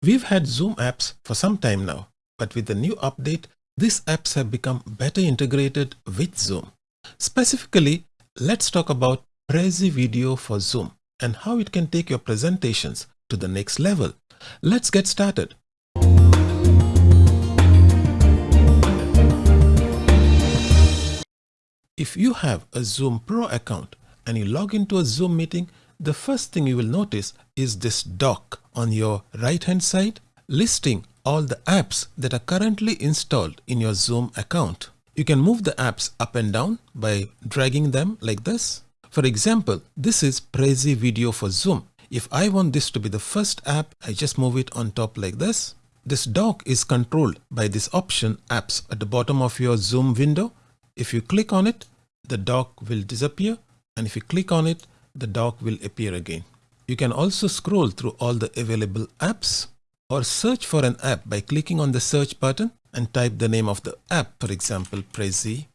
We've had Zoom apps for some time now, but with the new update, these apps have become better integrated with Zoom. Specifically, let's talk about Prezi Video for Zoom and how it can take your presentations to the next level. Let's get started. If you have a Zoom Pro account and you log into a Zoom meeting, the first thing you will notice is this dock on your right hand side listing all the apps that are currently installed in your Zoom account. You can move the apps up and down by dragging them like this. For example, this is Prezi Video for Zoom. If I want this to be the first app, I just move it on top like this. This dock is controlled by this option apps at the bottom of your Zoom window. If you click on it, the dock will disappear and if you click on it, the dock will appear again. You can also scroll through all the available apps or search for an app by clicking on the search button and type the name of the app, for example, Prezi.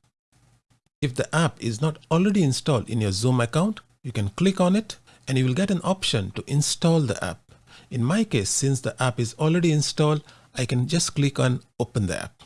If the app is not already installed in your Zoom account, you can click on it and you will get an option to install the app. In my case, since the app is already installed, I can just click on open the app.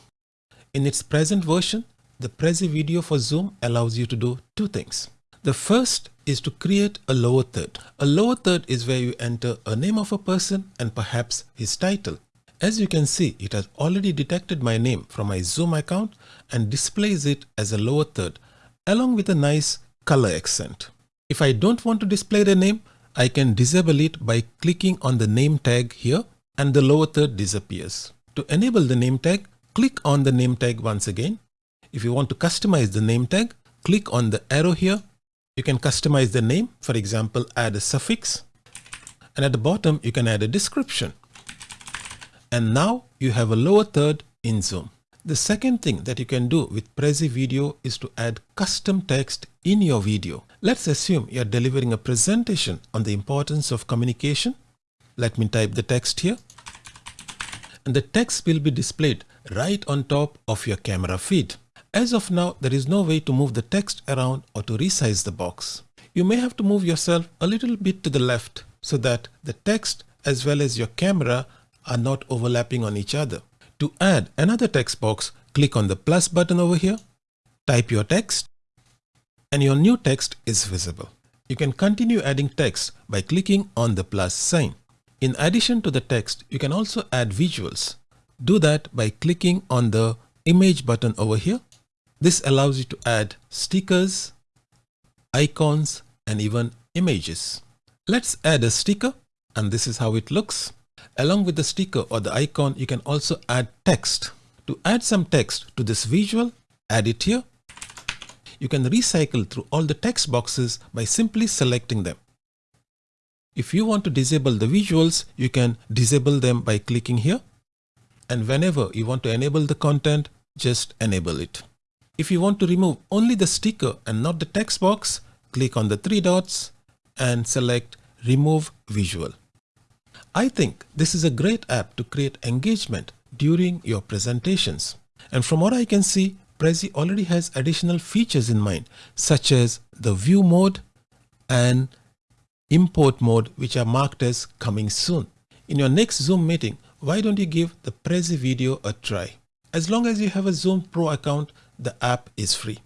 In its present version, the Prezi video for Zoom allows you to do two things. The first is to create a lower third. A lower third is where you enter a name of a person and perhaps his title. As you can see, it has already detected my name from my Zoom account and displays it as a lower third along with a nice color accent. If I don't want to display the name, I can disable it by clicking on the name tag here and the lower third disappears. To enable the name tag, click on the name tag once again. If you want to customize the name tag, click on the arrow here you can customize the name, for example, add a suffix. And at the bottom, you can add a description. And now you have a lower third in Zoom. The second thing that you can do with Prezi Video is to add custom text in your video. Let's assume you're delivering a presentation on the importance of communication. Let me type the text here. And the text will be displayed right on top of your camera feed. As of now, there is no way to move the text around or to resize the box. You may have to move yourself a little bit to the left so that the text as well as your camera are not overlapping on each other. To add another text box, click on the plus button over here, type your text, and your new text is visible. You can continue adding text by clicking on the plus sign. In addition to the text, you can also add visuals. Do that by clicking on the image button over here this allows you to add stickers, icons, and even images. Let's add a sticker and this is how it looks. Along with the sticker or the icon, you can also add text. To add some text to this visual, add it here. You can recycle through all the text boxes by simply selecting them. If you want to disable the visuals, you can disable them by clicking here. And whenever you want to enable the content, just enable it. If you want to remove only the sticker and not the text box, click on the three dots and select remove visual. I think this is a great app to create engagement during your presentations. And from what I can see, Prezi already has additional features in mind, such as the view mode and import mode, which are marked as coming soon. In your next Zoom meeting, why don't you give the Prezi video a try? As long as you have a Zoom Pro account, the app is free.